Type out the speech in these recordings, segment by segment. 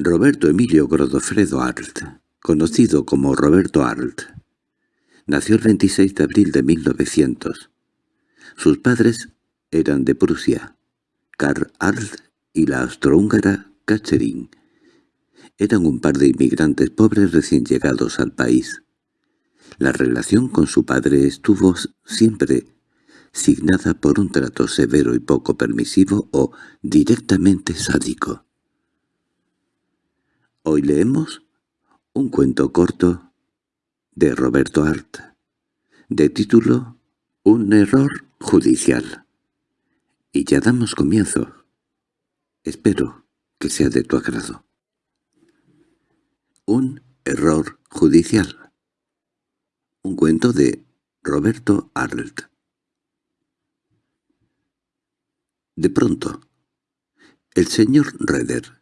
Roberto Emilio Godofredo Arlt, conocido como Roberto Arlt, nació el 26 de abril de 1900. Sus padres eran de Prusia, Karl Arlt y la austrohúngara Catherine. Eran un par de inmigrantes pobres recién llegados al país. La relación con su padre estuvo siempre signada por un trato severo y poco permisivo o directamente sádico. Hoy leemos un cuento corto de Roberto Art, de título Un error judicial. Y ya damos comienzo. Espero que sea de tu agrado. Un error judicial. Un cuento de Roberto Arlt. De pronto, el señor Reder,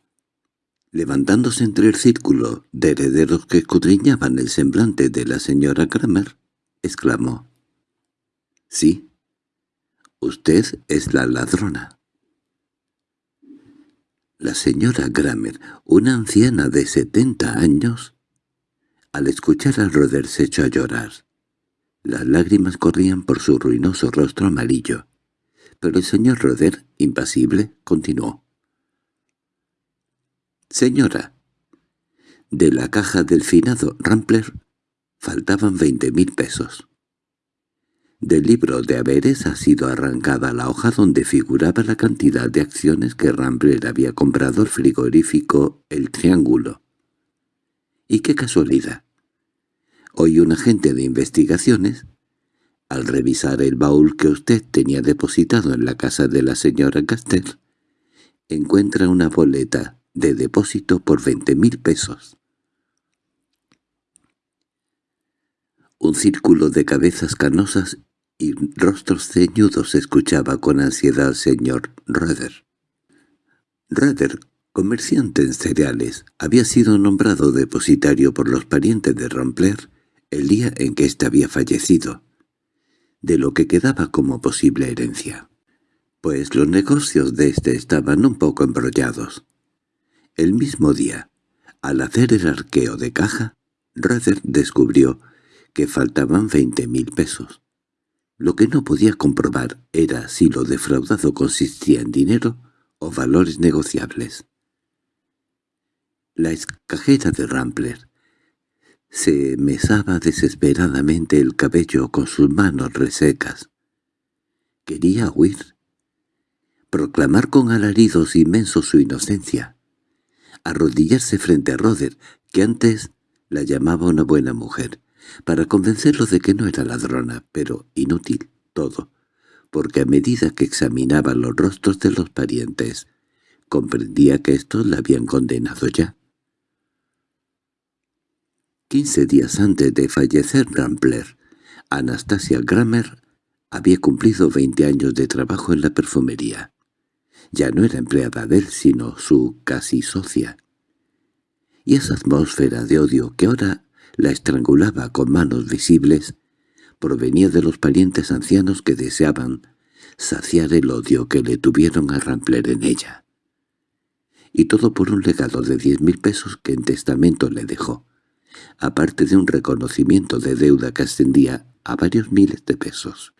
levantándose entre el círculo de herederos que escudriñaban el semblante de la señora Kramer, exclamó, «Sí, usted es la ladrona». La señora Kramer, una anciana de setenta años, al escuchar al Roder se echó a llorar. Las lágrimas corrían por su ruinoso rostro amarillo pero el señor Roder, impasible, continuó. «Señora, de la caja del finado Rampler faltaban veinte mil pesos. Del libro de haberes ha sido arrancada la hoja donde figuraba la cantidad de acciones que Rampler había comprado al frigorífico El Triángulo. Y qué casualidad. Hoy un agente de investigaciones al revisar el baúl que usted tenía depositado en la casa de la señora Castel, encuentra una boleta de depósito por veinte mil pesos. Un círculo de cabezas canosas y rostros ceñudos escuchaba con ansiedad al señor Röder. Röder, comerciante en cereales, había sido nombrado depositario por los parientes de Rampler el día en que éste había fallecido de lo que quedaba como posible herencia, pues los negocios de éste estaban un poco embrollados. El mismo día, al hacer el arqueo de caja, Ruther descubrió que faltaban veinte mil pesos. Lo que no podía comprobar era si lo defraudado consistía en dinero o valores negociables. La escajera de Rampler se mesaba desesperadamente el cabello con sus manos resecas. Quería huir, proclamar con alaridos inmensos su inocencia, arrodillarse frente a Roder, que antes la llamaba una buena mujer, para convencerlo de que no era ladrona, pero inútil todo, porque a medida que examinaba los rostros de los parientes, comprendía que estos la habían condenado ya. Quince días antes de fallecer Rampler, Anastasia Grammer había cumplido veinte años de trabajo en la perfumería. Ya no era empleada de él, sino su casi socia. Y esa atmósfera de odio que ahora la estrangulaba con manos visibles provenía de los parientes ancianos que deseaban saciar el odio que le tuvieron a Rampler en ella. Y todo por un legado de diez mil pesos que en testamento le dejó aparte de un reconocimiento de deuda que ascendía a varios miles de pesos.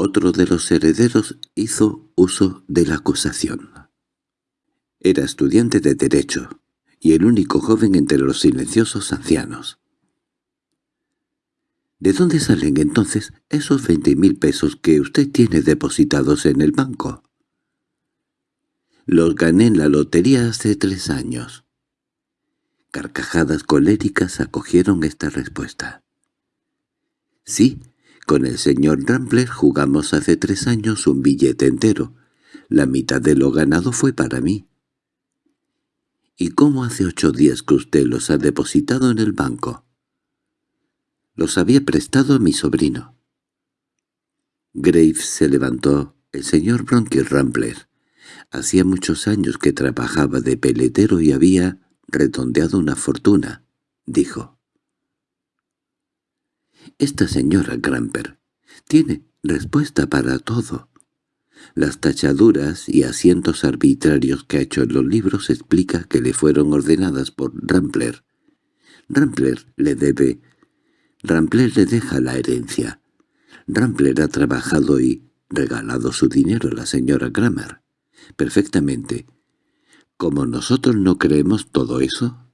Otro de los herederos hizo uso de la acusación. Era estudiante de Derecho, y el único joven entre los silenciosos ancianos. ¿De dónde salen entonces esos veinte mil pesos que usted tiene depositados en el banco? Los gané en la lotería hace tres años. Carcajadas coléricas acogieron esta respuesta. «Sí, con el señor Rambler jugamos hace tres años un billete entero. La mitad de lo ganado fue para mí». «¿Y cómo hace ocho días que usted los ha depositado en el banco?» «Los había prestado a mi sobrino». Graves se levantó. El señor Bronquier Rambler. Hacía muchos años que trabajaba de peletero y había redondeado una fortuna, dijo. Esta señora Gramper tiene respuesta para todo. Las tachaduras y asientos arbitrarios que ha hecho en los libros explica que le fueron ordenadas por Rampler. Rampler le debe... Rampler le deja la herencia. Rampler ha trabajado y regalado su dinero a la señora Grammer. Perfectamente. Como nosotros no creemos todo eso,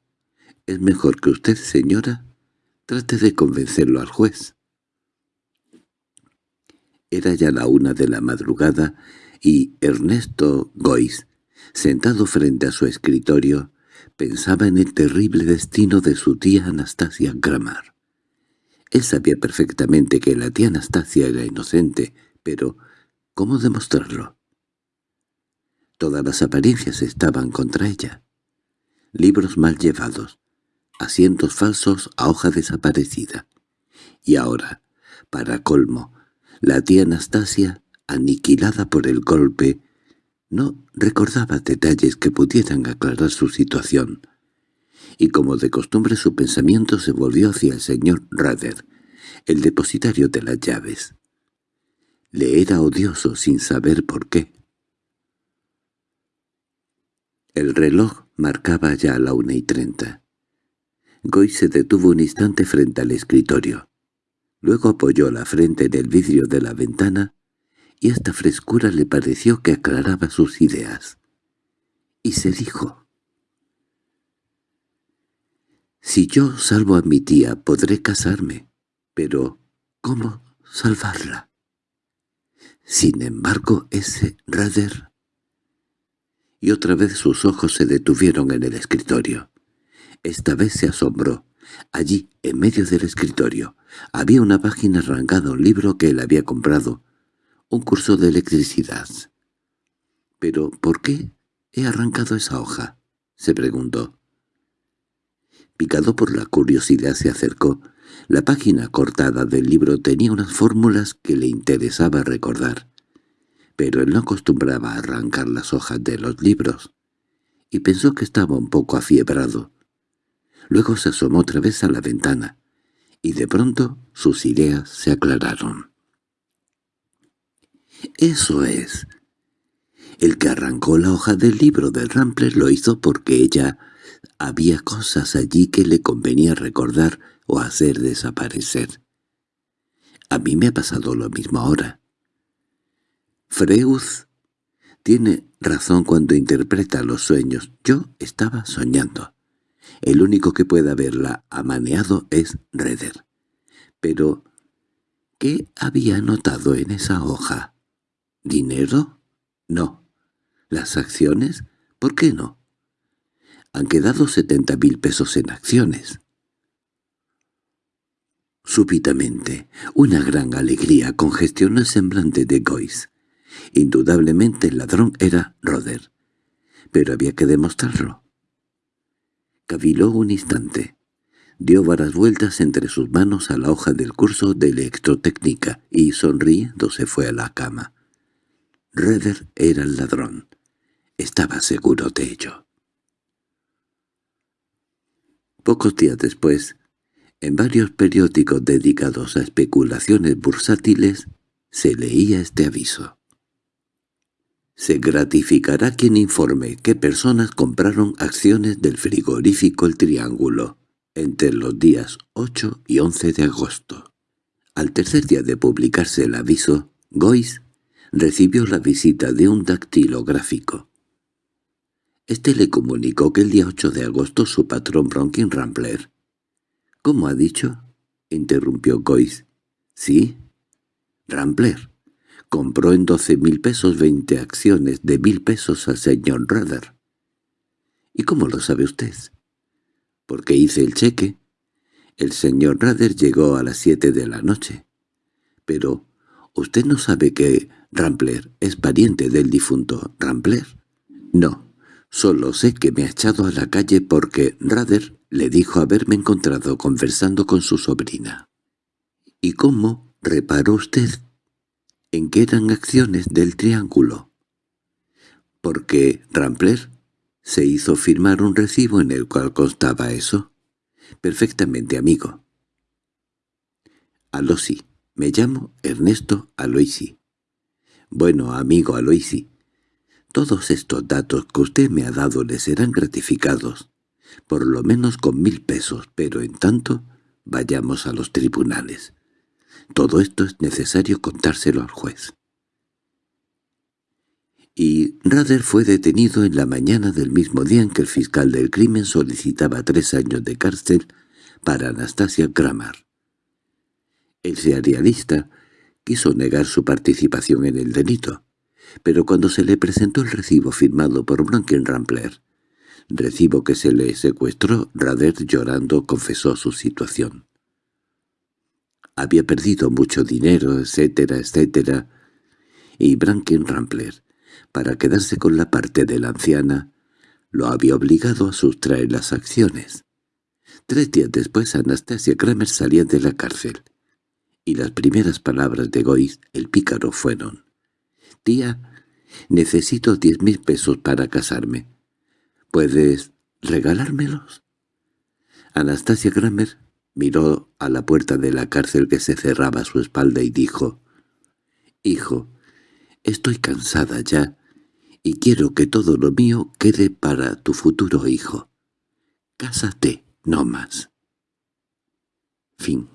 es mejor que usted, señora, trate de convencerlo al juez. Era ya la una de la madrugada y Ernesto Gois, sentado frente a su escritorio, pensaba en el terrible destino de su tía Anastasia Gramar. Él sabía perfectamente que la tía Anastasia era inocente, pero ¿cómo demostrarlo? Todas las apariencias estaban contra ella. Libros mal llevados, asientos falsos a hoja desaparecida. Y ahora, para colmo, la tía Anastasia, aniquilada por el golpe, no recordaba detalles que pudieran aclarar su situación, y como de costumbre su pensamiento se volvió hacia el señor Rader, el depositario de las llaves. Le era odioso sin saber por qué. El reloj marcaba ya la una y treinta. Goy se detuvo un instante frente al escritorio. Luego apoyó la frente en el vidrio de la ventana y esta frescura le pareció que aclaraba sus ideas. Y se dijo, «Si yo salvo a mi tía podré casarme, pero ¿cómo salvarla?» Sin embargo, ese Rader... Y otra vez sus ojos se detuvieron en el escritorio. Esta vez se asombró. Allí, en medio del escritorio, había una página arrancada un libro que él había comprado, un curso de electricidad. —¿Pero por qué he arrancado esa hoja? —se preguntó. Picado por la curiosidad se acercó. La página cortada del libro tenía unas fórmulas que le interesaba recordar. Pero él no acostumbraba a arrancar las hojas de los libros, y pensó que estaba un poco afiebrado. Luego se asomó otra vez a la ventana, y de pronto sus ideas se aclararon. «Eso es. El que arrancó la hoja del libro del Rampler lo hizo porque ella... Había cosas allí que le convenía recordar o hacer desaparecer. A mí me ha pasado lo mismo ahora. Freud tiene razón cuando interpreta los sueños. Yo estaba soñando. El único que puede haberla amaneado es Reder. Pero, ¿qué había notado en esa hoja? ¿Dinero? No. ¿Las acciones? ¿Por qué no? Han quedado setenta mil pesos en acciones. Súbitamente, una gran alegría congestionó el semblante de Gois. Indudablemente el ladrón era Roder, pero había que demostrarlo. Caviló un instante. Dio varias vueltas entre sus manos a la hoja del curso de electrotécnica y, sonriendo, se fue a la cama. Reder era el ladrón. Estaba seguro de ello. Pocos días después, en varios periódicos dedicados a especulaciones bursátiles, se leía este aviso. Se gratificará quien informe qué personas compraron acciones del frigorífico El Triángulo entre los días 8 y 11 de agosto. Al tercer día de publicarse el aviso, Gois recibió la visita de un dactilográfico. Este le comunicó que el día 8 de agosto su patrón Bronkin Rambler. —¿Cómo ha dicho? —interrumpió Gois. —Sí. Rambler compró en doce mil pesos veinte acciones de mil pesos al señor Rudder. —¿Y cómo lo sabe usted? —Porque hice el cheque. El señor Rudder llegó a las siete de la noche. —Pero, ¿usted no sabe que Rampler es pariente del difunto Rampler? —No, solo sé que me ha echado a la calle porque Rudder le dijo haberme encontrado conversando con su sobrina. —¿Y cómo reparó usted en que eran acciones del triángulo. Porque Rampler se hizo firmar un recibo en el cual constaba eso. Perfectamente, amigo. Alosi. Me llamo Ernesto Aloisi. Bueno, amigo Aloisi, todos estos datos que usted me ha dado le serán gratificados, por lo menos con mil pesos, pero en tanto vayamos a los tribunales. Todo esto es necesario contárselo al juez. Y Rader fue detenido en la mañana del mismo día en que el fiscal del crimen solicitaba tres años de cárcel para Anastasia Kramer. El serialista quiso negar su participación en el delito, pero cuando se le presentó el recibo firmado por Rampler, recibo que se le secuestró, Rader llorando confesó su situación. Había perdido mucho dinero, etcétera, etcétera, y Rampler para quedarse con la parte de la anciana, lo había obligado a sustraer las acciones. Tres días después Anastasia Kramer salía de la cárcel, y las primeras palabras de Goiz, el pícaro, fueron «Tía, necesito diez mil pesos para casarme. ¿Puedes regalármelos?» Anastasia Kramer miró a la puerta de la cárcel que se cerraba a su espalda y dijo «Hijo, Estoy cansada ya, y quiero que todo lo mío quede para tu futuro hijo. Cásate, no más. Fin